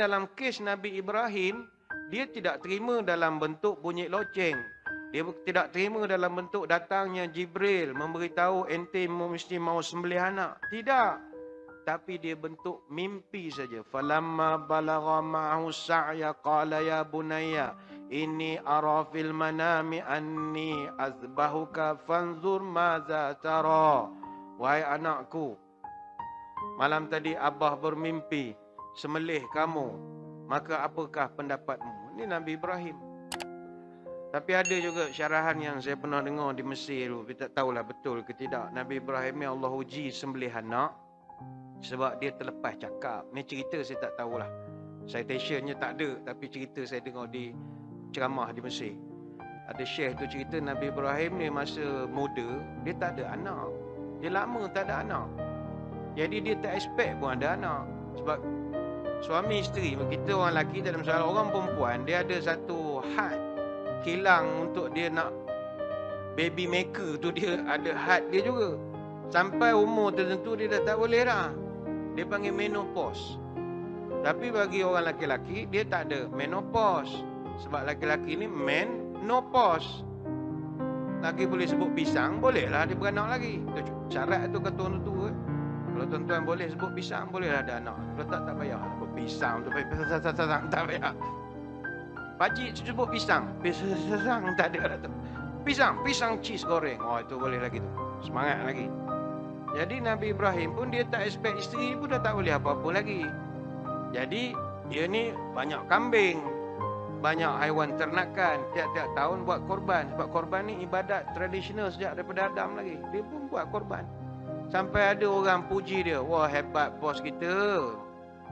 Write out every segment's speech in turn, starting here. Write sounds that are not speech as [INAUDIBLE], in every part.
Dalam kes Nabi Ibrahim, dia tidak terima dalam bentuk bunyi loceng. Dia tidak terima dalam bentuk datangnya Jibril memberitahu ente mesti mau sembelih anak. Tidak. Tapi dia bentuk mimpi saja. Falamma balagha ma'ahu sa'ya qala ya bunayya inni ara fil manami anni azbahuka fanzur maza tara. Wahai anakku, malam tadi abah bermimpi semelih kamu. Maka apakah pendapatmu? Ini Nabi Ibrahim. Tapi ada juga syarahan yang saya pernah dengar di Mesir tu. Kita tak tahulah betul ke tidak. Nabi Ibrahim ni Allah uji sembelih anak. Sebab dia terlepas cakap. Ni cerita saya tak tahulah. Citationnya tak ada. Tapi cerita saya dengar di ceramah di Mesir. Ada syekh tu cerita Nabi Ibrahim ni masa muda. Dia tak ada anak. Dia lama tak ada anak. Jadi dia tak expect pun ada anak. Sebab suami isteri. Kita orang lelaki dalam soal orang perempuan. Dia ada satu had kilang untuk dia nak baby maker tu dia ada had dia juga. Sampai umur tertentu dia dah tak boleh dah. Dia panggil menopause. Tapi bagi orang lelaki-lelaki dia tak ada menopause. Sebab lelaki-lelaki ni menopause. Lagi boleh sebut pisang, bolehlah dia beranak lagi. Syarat tu kata orang tu. Eh. Kalau tuan-tuan boleh sebut pisang, bolehlah ada anak. Kalau tak, tak payah sebut pisang tu. Tak payah. Pakcik sebut pisang. Pisang tak ada tu. Pisang, pisang cheese goreng. Oh itu boleh lagi tu. Semangat lagi. Jadi Nabi Ibrahim pun dia tak expect isteri pun dah tak boleh apa-apa lagi. Jadi dia ni banyak kambing. Banyak haiwan ternakan. Tiap-tiap tahun buat korban. Sebab korban ni ibadat tradisional sejak daripada Adam lagi. Dia pun buat korban. Sampai ada orang puji dia. Wah hebat bos kita.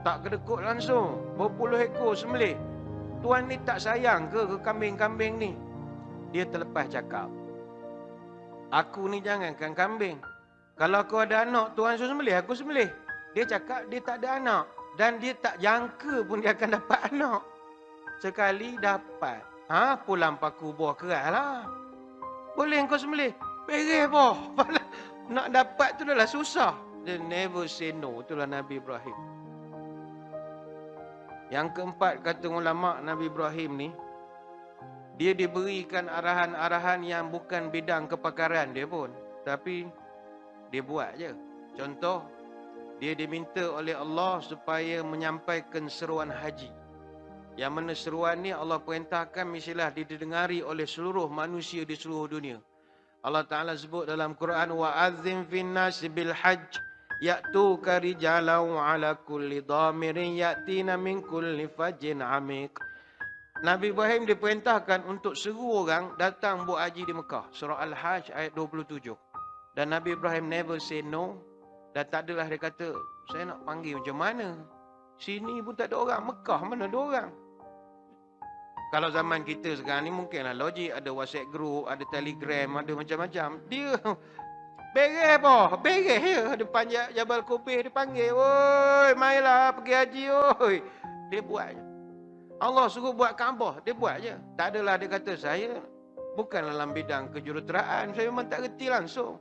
Tak kedekut langsung. Berpuluh ekor sembelih. Tuan ni tak sayang ke ke kambing-kambing ni? Dia terlepas cakap. Aku ni jangankan kambing. Kalau aku ada anak, Tuan suruh sembelih, aku sembelih. Dia cakap dia tak ada anak. Dan dia tak jangka pun dia akan dapat anak. Sekali dapat. Ha, pulang paku buah keras lah. Boleh kau sembelih? Perih boh. [LAUGHS] Nak dapat tu dah lah susah. Dia never say no. Itulah Nabi Ibrahim. Yang keempat kata ulama Nabi Ibrahim ni dia diberikan arahan-arahan yang bukan bidang kepakaran dia pun tapi dia buat je. Contoh dia diminta oleh Allah supaya menyampaikan seruan haji. Yang mana seruan ni Allah perintahkan mestilah didengari oleh seluruh manusia di seluruh dunia. Allah Taala sebut dalam Quran fin nas bil hajj Ya'tuka rijalau ala kulli dhamirin ya'tina min kulli fajin amik. Nabi Ibrahim diperintahkan untuk seru orang datang buat haji di Mekah. Surah Al-Hajj ayat 27. Dan Nabi Ibrahim never say no. Dan tak adalah dia kata, saya nak panggil macam mana? Sini pun tak ada orang. Mekah mana ada orang? Kalau zaman kita sekarang ni mungkinlah logik. Ada WhatsApp group, ada Telegram, ada macam-macam. Dia [LAUGHS] Beres apa? Beres ya. Depan Jabal Kubih dia panggil. Oi, marilah pergi haji oi. Dia buat je. Allah suruh buat Kaabah, dia buat je. Tak adalah dia kata saya bukan dalam bidang kejuruteraan, saya memang tak reti langsung.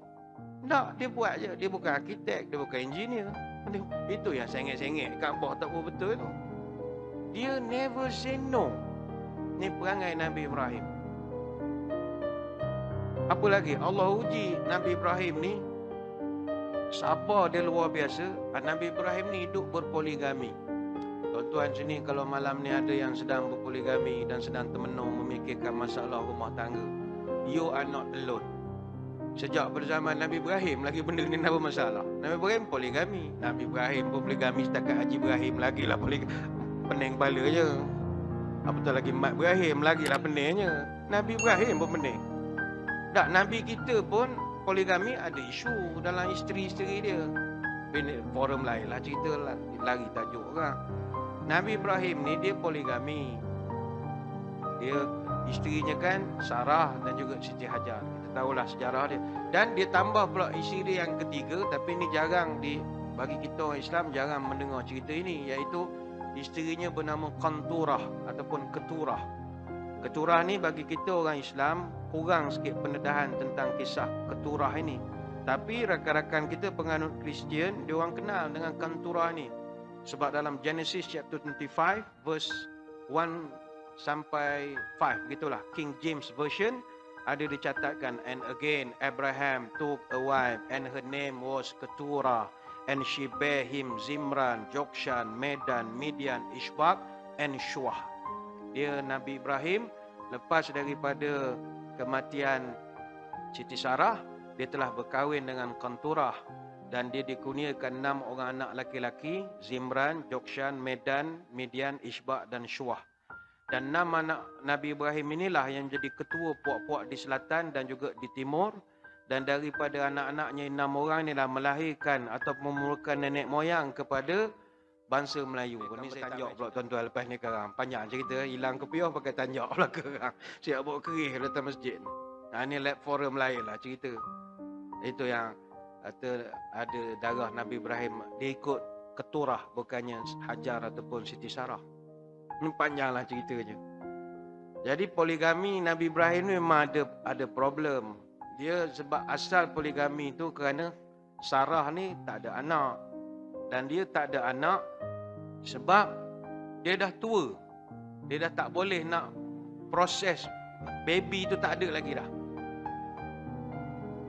Tak, dia buat je. Dia bukan arkitek, dia bukan engineer. Itu yang sengit-sengit Kaabah tak betul tu. Dia never say no. Ni perangai Nabi Ibrahim. Apa lagi? Allah uji Nabi Ibrahim ni. Sabar dia luar biasa? Ah, Nabi Ibrahim ni hidup berpoligami. Tuan-tuan sini kalau malam ni ada yang sedang berpoligami Dan sedang termenung memikirkan masalah rumah tangga You are not alone. Sejak berzaman Nabi Ibrahim lagi benda ni apa masalah Nabi Ibrahim poligami. Nabi Ibrahim pun poligami setakat Haji Ibrahim lagi lah poligami. Pening kepala je Apatah lagi Mat Ibrahim lagi lah peningnya Nabi Ibrahim pun pening tak, Nabi kita pun poligami ada isu dalam isteri-isteri dia. Ini forum lain lah cerita lah. Lari tajuk kan. Nabi Ibrahim ni dia poligami. Dia isterinya kan Sarah dan juga Siti Hajar. Kita tahulah sejarah dia. Dan dia tambah pula isteri yang ketiga. Tapi ini jarang di bagi kita orang Islam jarang mendengar cerita ini. Iaitu isterinya bernama Kanturah ataupun Keturah. Keturah ni bagi kita orang Islam kurang sikit pendedahan tentang kisah keturah ini. Tapi rakan-rakan kita penganut Kristian, dia orang kenal dengan Kanturah ni. Sebab dalam Genesis chapter 25 verse 1 sampai 5 gitulah King James version ada dicatatkan and again Abraham took a wife and her name was Keturah and she bare him Zimran, Jokshan, Medan, Midian, Ishbak and Shuah. Dia Nabi Ibrahim lepas daripada kematian Siti Sarah, dia telah berkahwin dengan Kanturah dan dia dikurniakan enam orang anak laki-laki, Zimran, Jokshan, Medan, Midian, Ishbak dan Shuah. Dan enam anak Nabi Ibrahim inilah yang jadi ketua puak-puak di selatan dan juga di timur. Dan daripada anak-anaknya enam orang inilah melahirkan atau memulakan nenek moyang kepada bangsa Melayu. Ini saya tanjak pula tuan-tuan lepas ni sekarang. Panjang cerita, hilang kepiah pakai tanjak pula sekarang. Siap [LAUGHS] bawa kerih datang masjid. Nah, ini lab forum lain lah cerita. Itu yang kata ada darah Nabi Ibrahim. Dia ikut keturah bukannya Hajar ataupun Siti Sarah. Ini panjanglah ceritanya. Jadi poligami Nabi Ibrahim ni memang ada ada problem. Dia sebab asal poligami itu kerana Sarah ni tak ada anak. Dan dia tak ada anak sebab dia dah tua. Dia dah tak boleh nak proses baby itu tak ada lagi dah.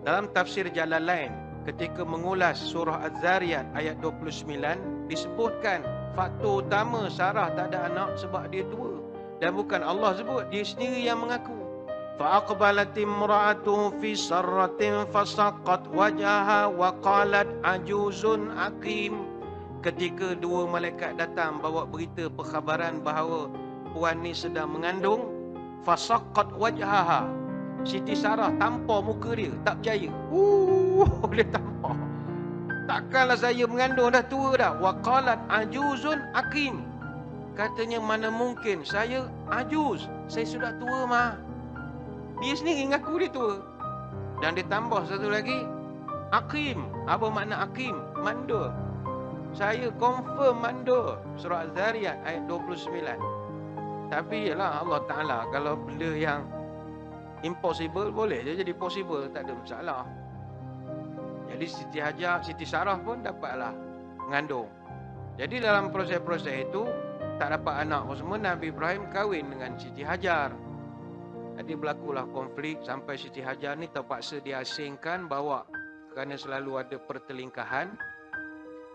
Dalam tafsir Jalalain ketika mengulas surah Az-Zariyat ayat 29 disebutkan faktor utama Sarah tak ada anak sebab dia tua dan bukan Allah sebut dia sendiri yang mengaku فأقبلت امرأته في سرة فسقط وجهها وقالت عجوز عقيم ketika dua malaikat datang bawa berita perkhabaran bahawa puan ni sedang mengandung fasaqqat wajhaha Siti Sarah tampar muka dia tak percaya uh [LAUGHS] dia tampar takkanlah saya mengandung dah tua dah waqalat ajuzun akim katanya mana mungkin saya ajuz saya sudah tua mah dia sendiri ngaku dia tua. Dan dia tambah satu lagi. Akim. Apa makna Akim? Mandor. Saya confirm mandor. Surah Az-Zariyat ayat 29. Tapi ialah Allah Ta'ala. Kalau benda yang impossible boleh je jadi possible. Tak ada masalah. Jadi Siti Hajar, Siti Sarah pun dapatlah mengandung. Jadi dalam proses-proses itu tak dapat anak semua Nabi Ibrahim kahwin dengan Siti Hajar. Jadi berlakulah konflik sampai Siti Hajar ni terpaksa diasingkan bawa kerana selalu ada pertelingkahan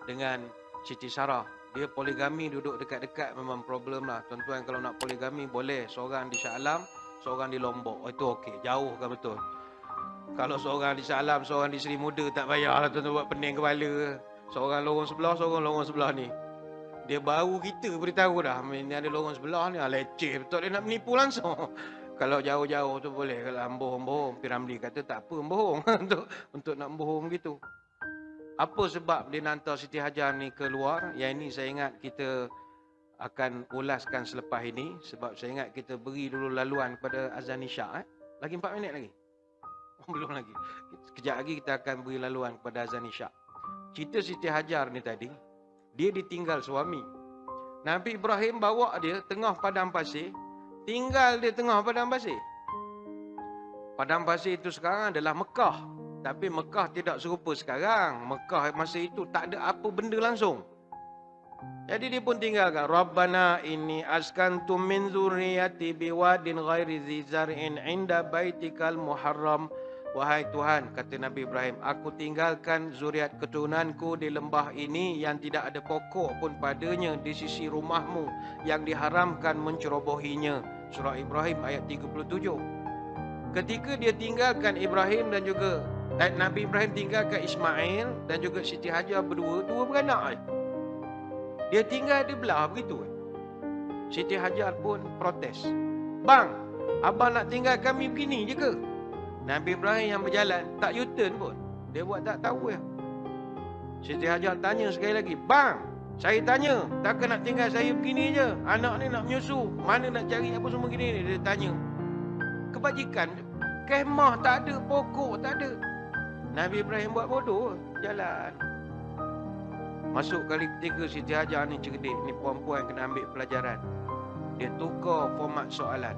dengan Siti Sarah. Dia poligami duduk dekat-dekat memang problem lah. Tuan-tuan kalau nak poligami boleh seorang di Shah Alam, seorang di Lombok. Oh, itu okey, jauh kan betul. Kalau seorang di Shah Alam, seorang di Seri Muda tak payahlah tuan-tuan buat pening kepala. Seorang lorong sebelah, seorang lorong sebelah ni. Dia baru kita beritahu dah. Ini ada lorong sebelah ni. Ah, leceh betul dia nak menipu langsung. Kalau jauh-jauh tu boleh kalau bohong-bohong Piramli kata tak apa bohong [LAUGHS] untuk untuk nak bohong gitu. Apa sebab dia hantar Siti Hajar ni keluar? Yang ini saya ingat kita akan ulaskan selepas ini sebab saya ingat kita beri dulu laluan kepada azan isyak eh. Lagi 4 minit lagi. [LAUGHS] Belum lagi. Kejap lagi kita akan beri laluan kepada azan isyak. Cerita Siti Hajar ni tadi, dia ditinggal suami. Nabi Ibrahim bawa dia tengah padang pasir, tinggal di tengah padang pasir. Padang pasir itu sekarang adalah Mekah. Tapi Mekah tidak serupa sekarang. Mekah masa itu tak ada apa benda langsung. Jadi dia pun tinggalkan. Rabbana inni askantu min zurriyati biwadin ghairi zizar'in inda baitikal muharram. Wahai Tuhan, kata Nabi Ibrahim, aku tinggalkan zuriat keturunanku di lembah ini yang tidak ada pokok pun padanya di sisi rumahmu yang diharamkan mencerobohinya. Surah Ibrahim ayat 37. Ketika dia tinggalkan Ibrahim dan juga eh, Nabi Ibrahim tinggalkan Ismail dan juga Siti Hajar berdua, dua beranak. Dia tinggal di belah begitu. Siti Hajar pun protes. Bang, abang nak tinggal kami begini je ke? Nabi Ibrahim yang berjalan tak U-turn pun. Dia buat tak tahu ya. Siti Hajar tanya sekali lagi, "Bang, saya tanya, takkan nak tinggal saya begini je? Anak ni nak menyusu, mana nak cari apa semua gini ni?" Dia tanya. Kebajikan kemah tak ada, pokok tak ada. Nabi Ibrahim buat bodoh, jalan. Masuk kali ketiga Siti Hajar ni cerdik, ni puan-puan kena ambil pelajaran. Dia tukar format soalan.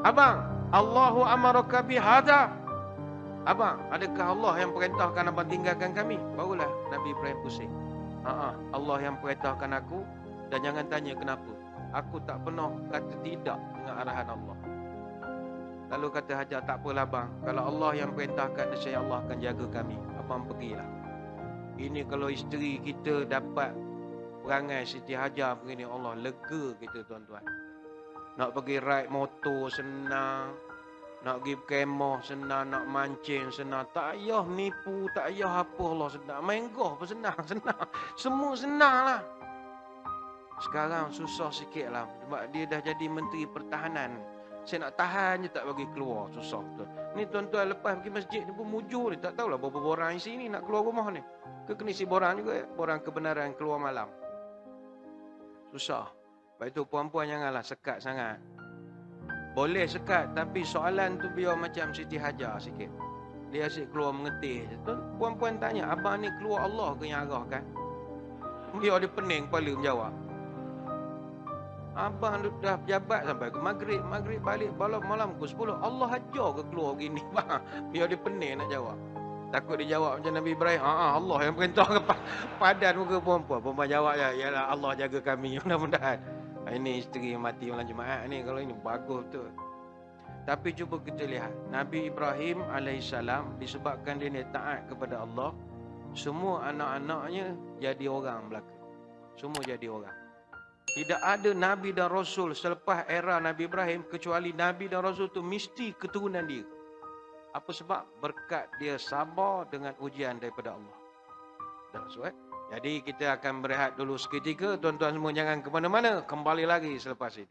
Abang, Allahu amaraka bihadha. Abang, adakah Allah yang perintahkan abang tinggalkan kami? Barulah Nabi Ibrahim pusing. Ha, Allah yang perintahkan aku dan jangan tanya kenapa. Aku tak pernah kata tidak dengan arahan Allah. Lalu kata Hajar, tak apalah bang. Kalau Allah yang perintahkan, saya Allah akan jaga kami. Abang pergilah. Ini kalau isteri kita dapat perangai Siti Hajar begini, Allah lega kita tuan-tuan. Nak pergi ride motor senang. Nak pergi kemah senang, nak mancing senang. Tak payah nipu, tak payah apa Allah senang. Main golf pun senang, [LAUGHS] senang. Semua senang lah. Sekarang susah sikit lah. Sebab dia dah jadi Menteri Pertahanan. Saya nak tahan je tak bagi keluar. Susah betul. Ni tuan-tuan lepas pergi masjid ni pun mujur ni. Tak tahulah berapa borang isi ni nak keluar rumah ni. Ke kena isi borang juga ya? Borang kebenaran keluar malam. Susah. Lepas itu puan-puan janganlah sekat sangat. Boleh sekat tapi soalan tu biar macam Siti Hajar sikit. Dia asyik keluar mengetih. Puan-puan tanya, abang ni keluar Allah ke yang arahkan? Biar dia pening kepala menjawab. Abang dah jabat sampai ke maghrib. Maghrib balik malam malam ke 10. Allah ajar ke keluar begini. Biar [LAUGHS] dia pening nak jawab. Takut dia jawab macam Nabi Ibrahim. Ha, Allah yang perintah ke [LAUGHS] padan muka perempuan. Perempuan jawab ya. Yalah Allah jaga kami. [LAUGHS] Mudah-mudahan. Ini isteri yang mati malam Jumaat ni. Kalau ini bagus tu. Tapi cuba kita lihat. Nabi Ibrahim AS disebabkan dia ni taat kepada Allah. Semua anak-anaknya jadi orang belaka. Semua jadi orang. Tidak ada Nabi dan Rasul selepas era Nabi Ibrahim kecuali Nabi dan Rasul itu mesti keturunan dia. Apa sebab? Berkat dia sabar dengan ujian daripada Allah. That's right. Jadi kita akan berehat dulu seketika. Tuan-tuan semua jangan ke mana-mana. Kembali lagi selepas ini.